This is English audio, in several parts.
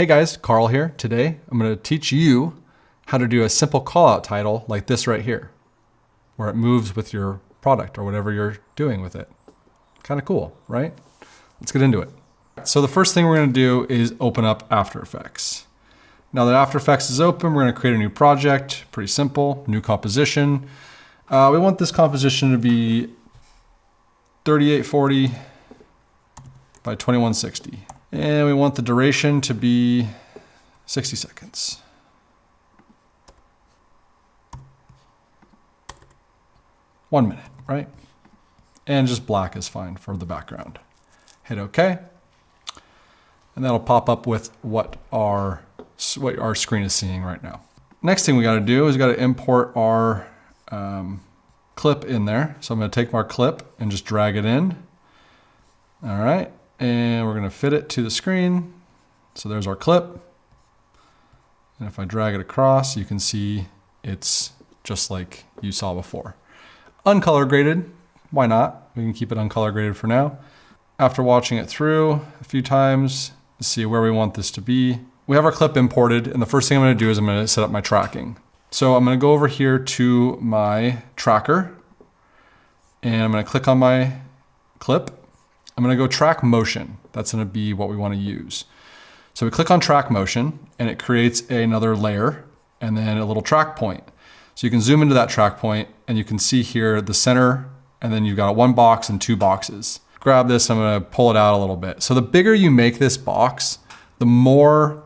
Hey guys, Carl here. Today I'm going to teach you how to do a simple callout title like this right here, where it moves with your product or whatever you're doing with it. Kind of cool, right? Let's get into it. So the first thing we're going to do is open up After Effects. Now that After Effects is open, we're going to create a new project. Pretty simple, new composition. Uh, we want this composition to be 3840 by 2160. And we want the duration to be 60 seconds. One minute, right? And just black is fine for the background. Hit OK. And that'll pop up with what our, what our screen is seeing right now. Next thing we got to do is we got to import our um, clip in there. So I'm going to take my clip and just drag it in. All right. And we're going to fit it to the screen. So there's our clip. And if I drag it across, you can see it's just like you saw before. Uncolor graded, why not? We can keep it uncolor graded for now. After watching it through a few times, see where we want this to be. We have our clip imported, and the first thing I'm gonna do is I'm gonna set up my tracking. So I'm gonna go over here to my tracker, and I'm gonna click on my clip, I'm gonna go track motion. That's gonna be what we wanna use. So we click on track motion and it creates another layer and then a little track point. So you can zoom into that track point and you can see here the center and then you've got one box and two boxes. Grab this, I'm gonna pull it out a little bit. So the bigger you make this box, the more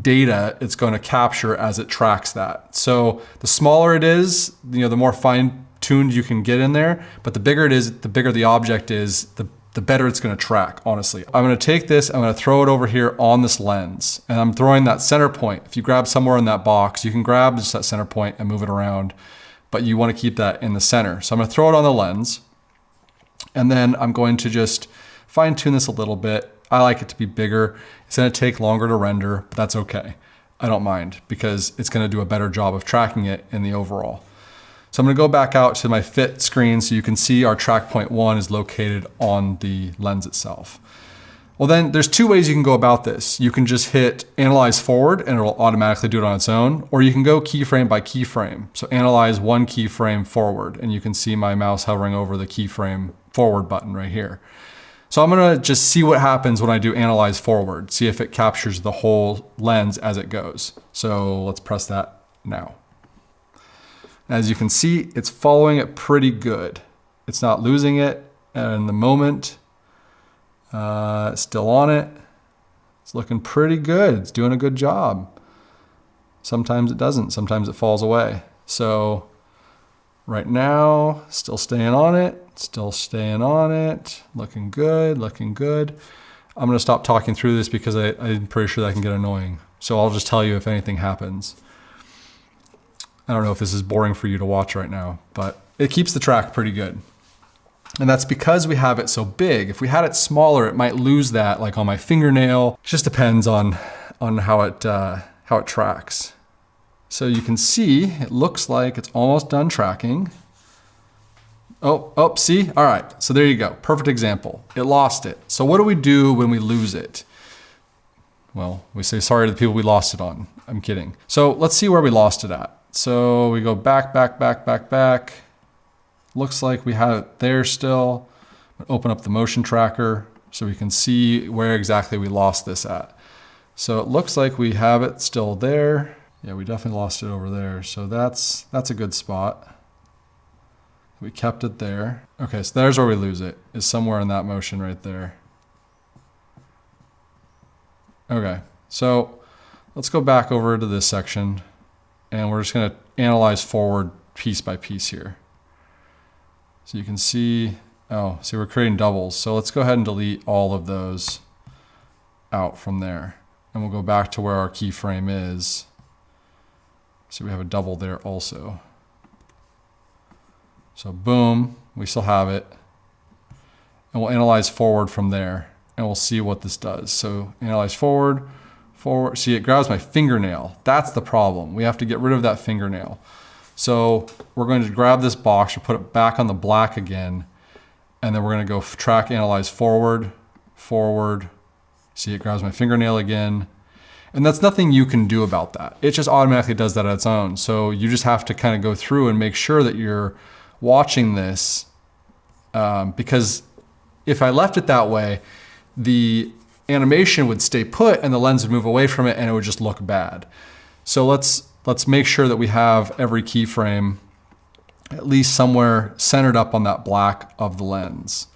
data it's going to capture as it tracks that. So the smaller it is, you know, the more fine tuned you can get in there, but the bigger it is, the bigger the object is, the the better it's gonna track, honestly. I'm gonna take this, I'm gonna throw it over here on this lens, and I'm throwing that center point. If you grab somewhere in that box, you can grab just that center point and move it around, but you wanna keep that in the center. So I'm gonna throw it on the lens, and then I'm going to just fine tune this a little bit. I like it to be bigger. It's gonna take longer to render, but that's okay. I don't mind because it's gonna do a better job of tracking it in the overall. So I'm gonna go back out to my fit screen so you can see our track point one is located on the lens itself. Well then there's two ways you can go about this. You can just hit analyze forward and it'll automatically do it on its own, or you can go keyframe by keyframe. So analyze one keyframe forward and you can see my mouse hovering over the keyframe forward button right here. So I'm gonna just see what happens when I do analyze forward, see if it captures the whole lens as it goes. So let's press that now. As you can see, it's following it pretty good. It's not losing it in the moment. Uh, still on it. It's looking pretty good. It's doing a good job. Sometimes it doesn't. Sometimes it falls away. So right now, still staying on it. Still staying on it. Looking good, looking good. I'm going to stop talking through this because I, I'm pretty sure that can get annoying. So I'll just tell you if anything happens. I don't know if this is boring for you to watch right now, but it keeps the track pretty good. And that's because we have it so big. If we had it smaller, it might lose that like on my fingernail. It just depends on, on how, it, uh, how it tracks. So you can see, it looks like it's almost done tracking. Oh, oh, see? All right, so there you go. Perfect example. It lost it. So what do we do when we lose it? Well, we say sorry to the people we lost it on. I'm kidding. So let's see where we lost it at. So we go back, back, back, back, back. Looks like we have it there still. Open up the motion tracker so we can see where exactly we lost this at. So it looks like we have it still there. Yeah, we definitely lost it over there. So that's, that's a good spot. We kept it there. Okay, so there's where we lose it, is somewhere in that motion right there. Okay, so let's go back over to this section and we're just going to analyze forward piece by piece here. So you can see, oh, see we're creating doubles. So let's go ahead and delete all of those out from there. And we'll go back to where our keyframe is. So we have a double there also. So boom, we still have it. And we'll analyze forward from there and we'll see what this does. So analyze forward, forward. See, it grabs my fingernail. That's the problem. We have to get rid of that fingernail. So we're going to grab this box and put it back on the black again. And then we're going to go track analyze forward, forward. See, it grabs my fingernail again. And that's nothing you can do about that. It just automatically does that on its own. So you just have to kind of go through and make sure that you're watching this um, because if I left it that way, the animation would stay put and the lens would move away from it and it would just look bad. So let's, let's make sure that we have every keyframe at least somewhere centered up on that black of the lens.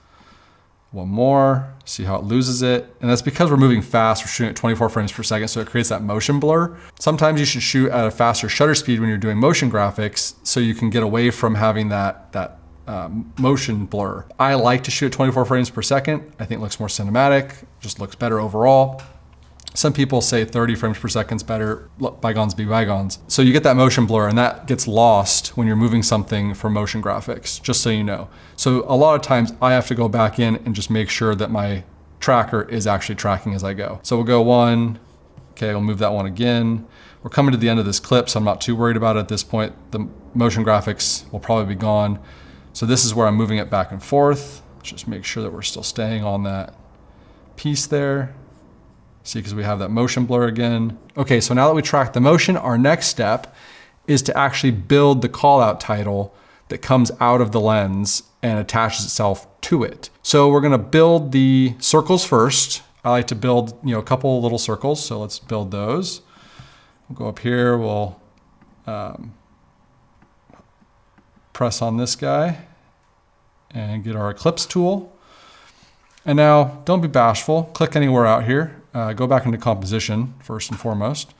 One more, see how it loses it. And that's because we're moving fast, we're shooting at 24 frames per second, so it creates that motion blur. Sometimes you should shoot at a faster shutter speed when you're doing motion graphics so you can get away from having that, that um, motion blur. I like to shoot at 24 frames per second. I think it looks more cinematic, just looks better overall. Some people say 30 frames per second is better, bygones be bygones. So you get that motion blur and that gets lost when you're moving something for motion graphics, just so you know. So a lot of times I have to go back in and just make sure that my tracker is actually tracking as I go. So we'll go one, okay, we'll move that one again. We're coming to the end of this clip, so I'm not too worried about it at this point. The motion graphics will probably be gone. So this is where I'm moving it back and forth. Just make sure that we're still staying on that piece there. See, because we have that motion blur again. Okay, so now that we track the motion, our next step is to actually build the callout title that comes out of the lens and attaches itself to it. So we're gonna build the circles first. I like to build you know, a couple little circles, so let's build those. We'll go up here, we'll um, press on this guy and get our ellipse tool. And now don't be bashful, click anywhere out here uh, go back into composition first and foremost.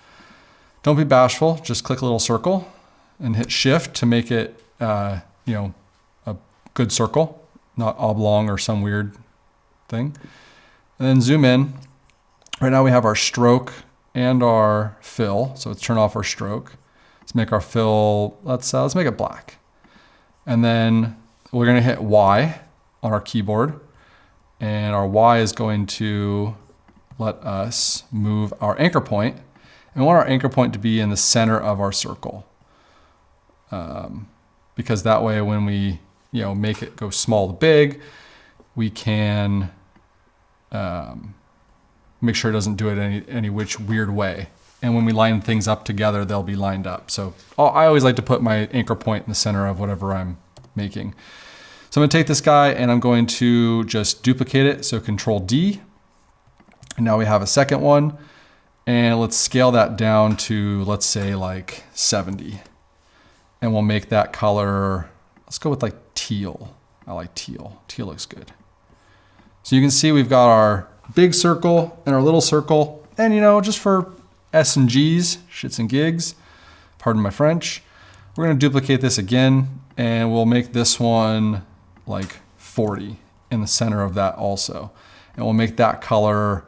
Don't be bashful, just click a little circle and hit shift to make it, uh, you know, a good circle, not oblong or some weird thing. And then zoom in. Right now we have our stroke and our fill. So let's turn off our stroke. Let's make our fill, let's, uh, let's make it black. And then we're gonna hit Y on our keyboard and our Y is going to let us move our anchor point. And we want our anchor point to be in the center of our circle. Um, because that way when we you know, make it go small to big, we can um, make sure it doesn't do it any, any which weird way. And when we line things up together, they'll be lined up. So I always like to put my anchor point in the center of whatever I'm making. So I'm gonna take this guy and I'm going to just duplicate it. So control D and now we have a second one and let's scale that down to, let's say like 70. And we'll make that color, let's go with like teal. I like teal, teal looks good. So you can see we've got our big circle and our little circle. And you know, just for S and G's, shits and gigs, pardon my French, we're gonna duplicate this again and we'll make this one like 40 in the center of that also. And we'll make that color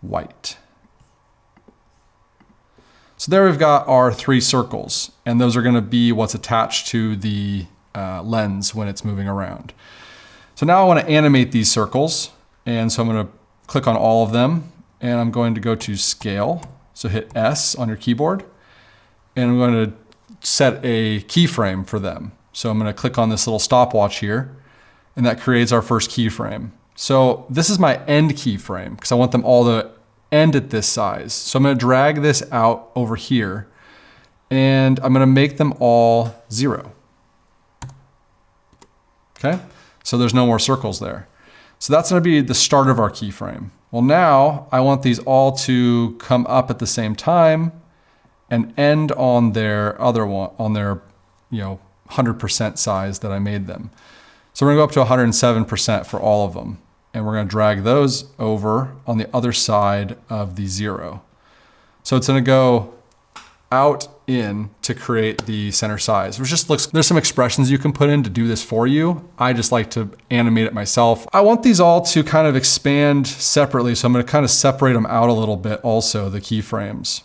white. So there we've got our three circles, and those are gonna be what's attached to the uh, lens when it's moving around. So now I wanna animate these circles, and so I'm gonna click on all of them, and I'm going to go to scale. So hit S on your keyboard, and I'm going to set a keyframe for them. So I'm gonna click on this little stopwatch here, and that creates our first keyframe. So this is my end keyframe because I want them all to end at this size. So I'm gonna drag this out over here and I'm gonna make them all zero. Okay, so there's no more circles there. So that's gonna be the start of our keyframe. Well now I want these all to come up at the same time and end on their other one, on their you know 100% size that I made them. So we're gonna go up to 107% for all of them and we're to drag those over on the other side of the zero. So it's to go out in to create the center size, which just looks, there's some expressions you can put in to do this for you. I just like to animate it myself. I want these all to kind of expand separately. So I'm gonna kind of separate them out a little bit also, the keyframes.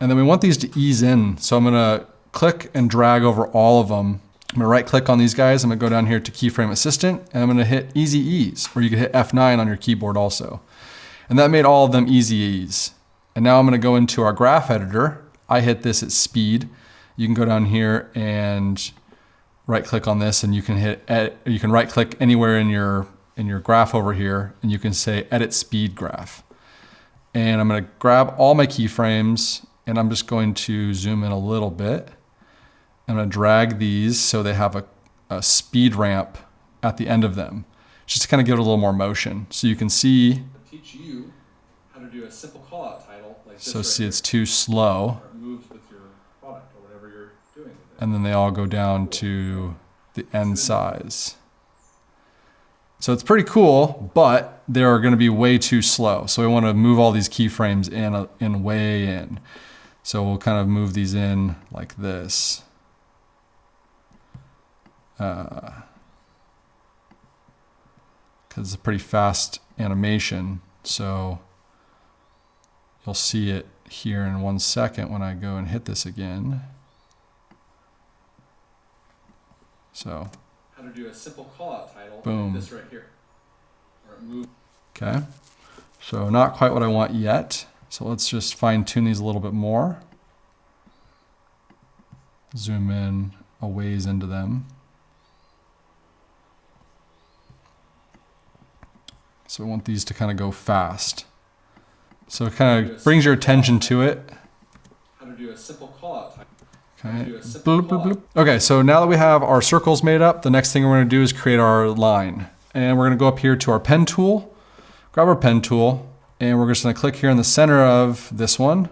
And then we want these to ease in. So I'm gonna click and drag over all of them I'm gonna right click on these guys. I'm gonna go down here to keyframe assistant and I'm gonna hit easy ease, or you can hit F9 on your keyboard also. And that made all of them easy ease. And now I'm gonna go into our graph editor. I hit this at speed. You can go down here and right click on this and you can hit, edit, you can right click anywhere in your, in your graph over here and you can say edit speed graph. And I'm gonna grab all my keyframes and I'm just going to zoom in a little bit. I'm gonna drag these so they have a, a speed ramp at the end of them, just to kind of give it a little more motion. So you can see, teach you how to do a simple call out title like this so right see here, it's too slow. where it moves with your product or whatever you're doing with it. And then they all go down to the end size. So it's pretty cool, but they're going to be way too slow. So we want to move all these keyframes in, uh, in way in. So we'll kind of move these in like this. Because it's a pretty fast animation. So you'll see it here in one second when I go and hit this again. So, How to do a simple call out title Boom. like this right here. Okay. So not quite what I want yet. So let's just fine tune these a little bit more. Zoom in a ways into them. So we want these to kind of go fast. So it kind of brings your attention to it. how to do a simple call out title. Okay. Do a simple Bloop, bloop, bloop. Okay, so now that we have our circles made up, the next thing we're going to do is create our line. And we're going to go up here to our pen tool, grab our pen tool, and we're just going to click here in the center of this one.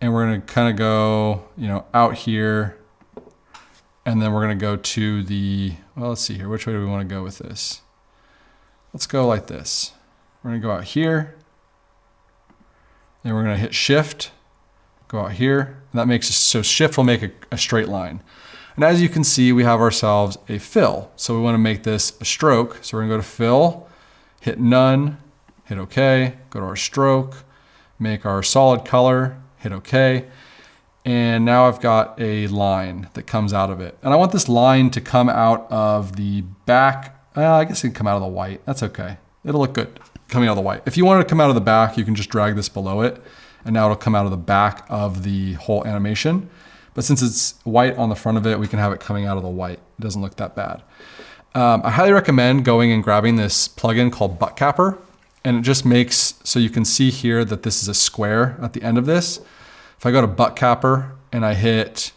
And we're going to kind of go, you know, out here. And then we're going to go to the, well, let's see here. Which way do we want to go with this? Let's go like this. We're going to go out here. Then we're going to hit shift go out here. That makes so shift will make a, a straight line. And as you can see, we have ourselves a fill. So we want to make this a stroke. So we're gonna go to fill, hit none, hit okay, go to our stroke, make our solid color, hit okay. And now I've got a line that comes out of it. And I want this line to come out of the back. Well, I guess it can come out of the white. That's okay. It'll look good coming out of the white. If you want it to come out of the back, you can just drag this below it and now it'll come out of the back of the whole animation. But since it's white on the front of it, we can have it coming out of the white. It doesn't look that bad. Um, I highly recommend going and grabbing this plugin called Butt Capper. And it just makes, so you can see here that this is a square at the end of this. If I go to Butt Capper and I hit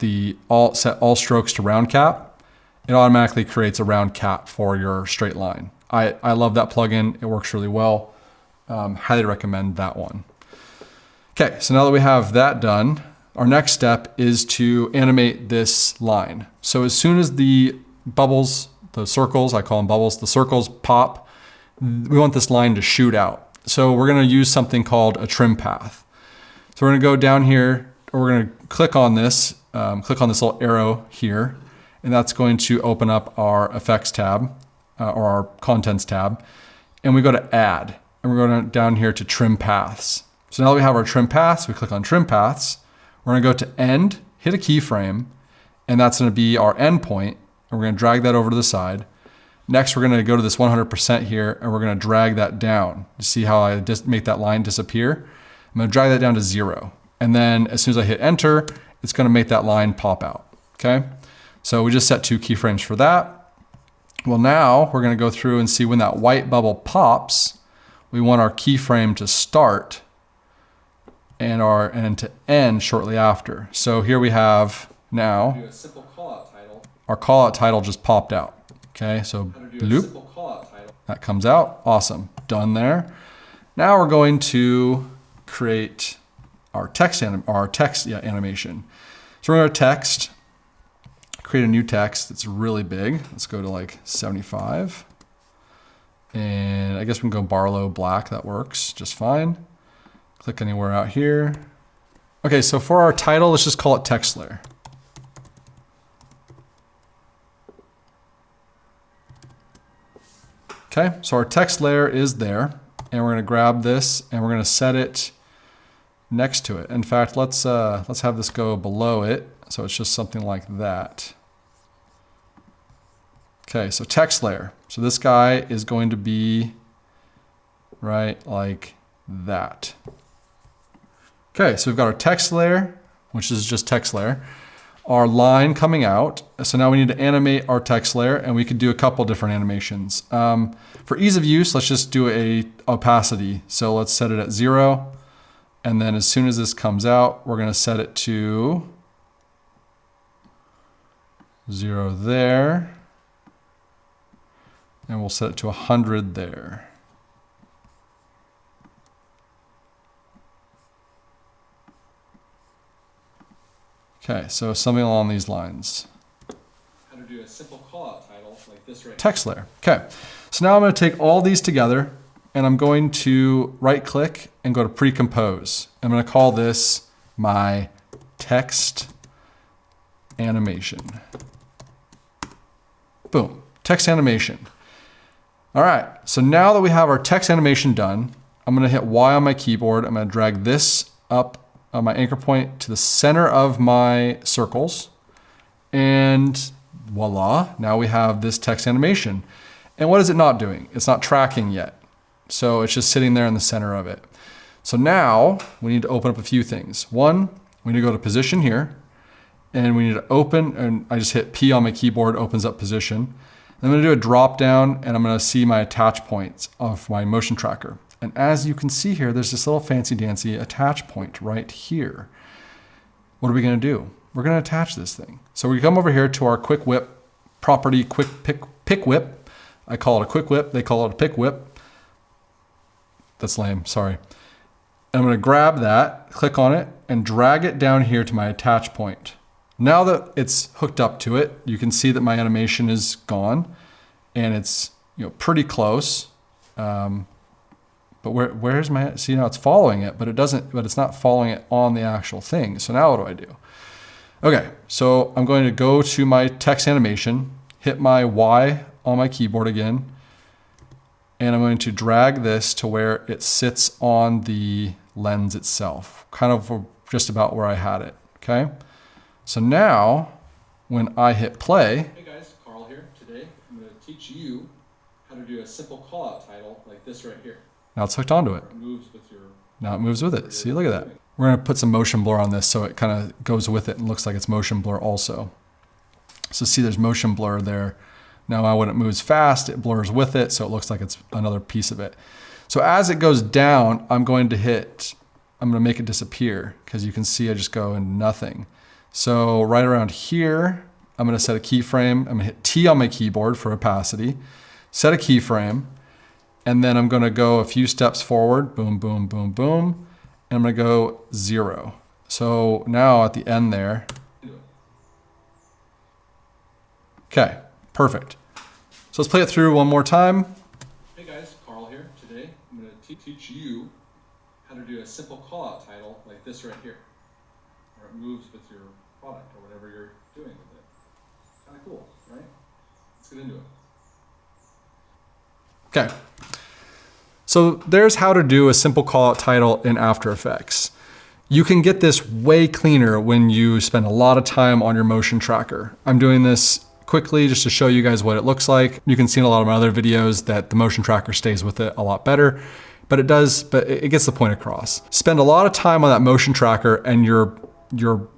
the all set all strokes to round cap, it automatically creates a round cap for your straight line. I, I love that plugin. It works really well. Um, highly recommend that one. Okay, so now that we have that done, our next step is to animate this line. So as soon as the bubbles, the circles, I call them bubbles, the circles pop, we want this line to shoot out. So we're gonna use something called a trim path. So we're gonna go down here, or we're gonna click on this, um, click on this little arrow here, and that's going to open up our effects tab, uh, or our contents tab. And we go to add, and we're going down here to trim paths. So now that we have our trim paths, we click on trim paths. We're gonna go to end, hit a keyframe, and that's gonna be our end point. And we're gonna drag that over to the side. Next, we're gonna go to this 100% here, and we're gonna drag that down. You see how I just make that line disappear? I'm gonna drag that down to zero. And then as soon as I hit enter, it's gonna make that line pop out, okay? So we just set two keyframes for that. Well, now we're gonna go through and see when that white bubble pops, we want our keyframe to start and our and to end shortly after. So here we have now Do a simple call out title. our call out title just popped out. Okay, so How to do a bloop, simple call out title. that comes out. Awesome, done there. Now we're going to create our text anim our text yeah, animation. So we're going to text, create a new text that's really big. Let's go to like 75. And I guess we can go Barlow black, that works just fine. Click anywhere out here. Okay, so for our title, let's just call it text layer. Okay, so our text layer is there, and we're gonna grab this and we're gonna set it next to it. In fact, let's uh, let's have this go below it, so it's just something like that. Okay, so text layer. So this guy is going to be right like that. Okay, so we've got our text layer, which is just text layer. our line coming out. So now we need to animate our text layer and we could do a couple different animations. Um, for ease of use, let's just do a opacity. So let's set it at zero. And then as soon as this comes out, we're gonna set it to zero there. And we'll set it to 100 there. Okay, so something along these lines. How to do a simple callout title like this right Text layer. Okay, so now I'm going to take all these together and I'm going to right click and go to pre-compose. I'm going to call this my text animation. Boom, text animation. All right, so now that we have our text animation done, I'm gonna hit Y on my keyboard. I'm gonna drag this up on my anchor point to the center of my circles. And voila, now we have this text animation. And what is it not doing? It's not tracking yet. So it's just sitting there in the center of it. So now we need to open up a few things. One, we need to go to position here and we need to open, and I just hit P on my keyboard, opens up position. I'm gonna do a drop down and I'm gonna see my attach points of my motion tracker. And as you can see here, there's this little fancy dancy attach point right here. What are we gonna do? We're gonna attach this thing. So we come over here to our quick whip property quick pick, pick whip. I call it a quick whip, they call it a pick whip. That's lame, sorry. And I'm gonna grab that, click on it, and drag it down here to my attach point. Now that it's hooked up to it, you can see that my animation is gone and it's you know pretty close. Um, but where, where's my, see now it's following it, but it doesn't, but it's not following it on the actual thing. So now what do I do? Okay, so I'm going to go to my text animation, hit my Y on my keyboard again, and I'm going to drag this to where it sits on the lens itself, kind of just about where I had it, okay? So now, when I hit play, Hey guys, Carl here. Today I'm going to teach you how to do a simple callout title like this right here. Now it's hooked onto it. It moves with your. Now it moves with it. See, look at that. We're gonna put some motion blur on this so it kind of goes with it and looks like it's motion blur also. So see there's motion blur there. Now uh, when it moves fast, it blurs with it, so it looks like it's another piece of it. So as it goes down, I'm going to hit, I'm gonna make it disappear because you can see I just go into nothing. So right around here, I'm gonna set a keyframe. I'm gonna hit T on my keyboard for opacity, set a keyframe, and then I'm gonna go a few steps forward, boom, boom, boom, boom, and I'm gonna go zero. So now at the end there, okay, perfect. So let's play it through one more time. Hey guys, Carl here. Today I'm going to teach you how to do a simple callout title like this right here, where it moves with your product or whatever you're doing with it. Kind of cool, right? Let's get into it. Okay. So there's how to do a simple callout title in After Effects. You can get this way cleaner when you spend a lot of time on your motion tracker. I'm doing this quickly just to show you guys what it looks like. You can see in a lot of my other videos that the motion tracker stays with it a lot better, but it does, but it gets the point across. Spend a lot of time on that motion tracker and your, your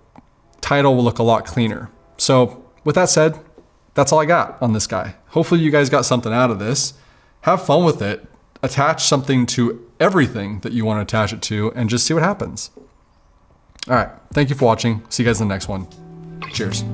title will look a lot cleaner. So with that said, that's all I got on this guy. Hopefully you guys got something out of this. Have fun with it. Attach something to everything that you want to attach it to and just see what happens. All right. Thank you for watching. See you guys in the next one. Cheers.